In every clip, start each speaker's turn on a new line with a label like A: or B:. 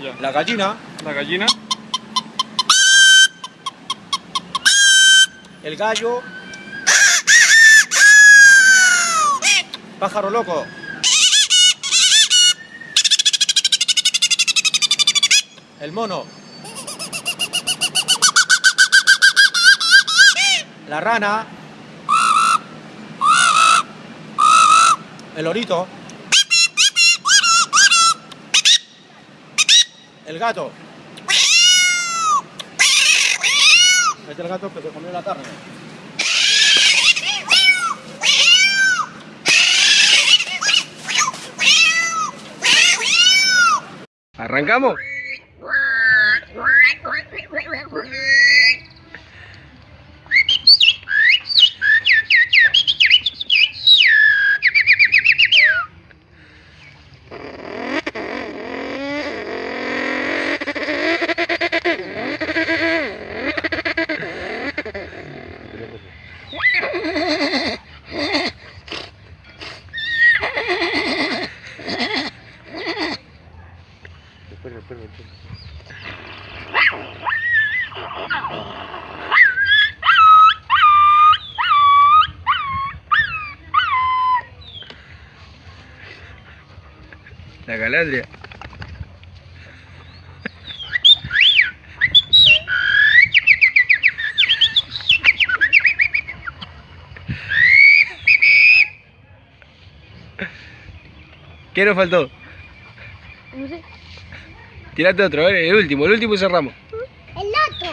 A: Ya.
B: La gallina.
A: La gallina.
B: El gallo. Pájaro loco. El mono. La rana. El lorito. El gato. Este es el gato que se comió la carne.
A: ¿Arrancamos? La calandria. ¿Qué nos faltó?
C: No sé.
A: Tirate otro, a ver, el último, el último y cerramos.
C: El otro.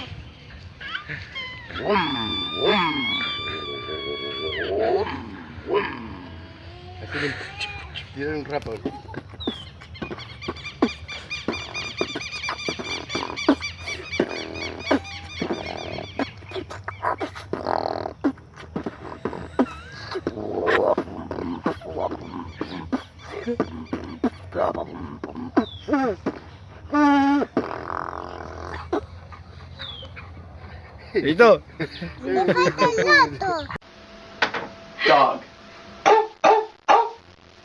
A: Tirar un rapo.
C: Otro.
D: Dog.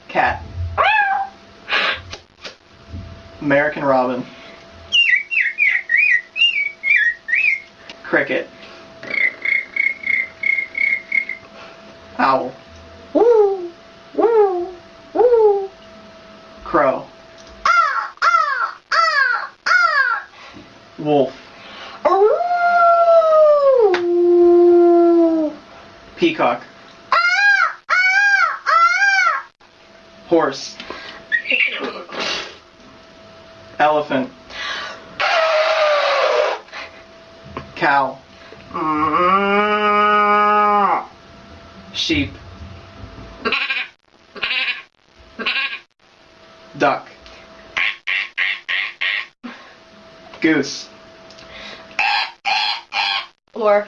D: Cat. American robin. Cricket. Owl. Crow. Wolf. Peacock. Horse. Elephant. Cow. Sheep. Duck. Goose.
C: Or.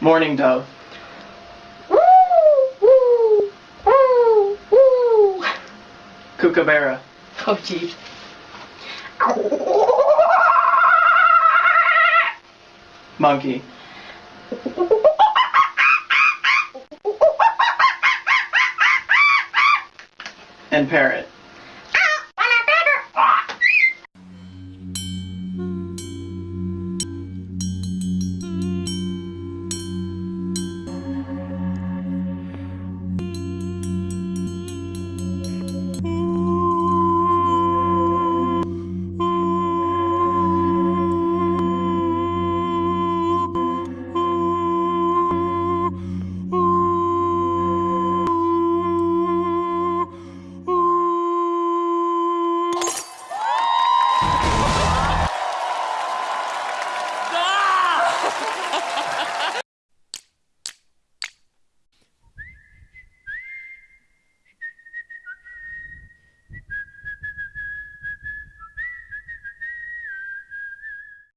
D: Mourning dove. Kookaburra.
C: Oh, jeez.
D: Monkey. and parrot.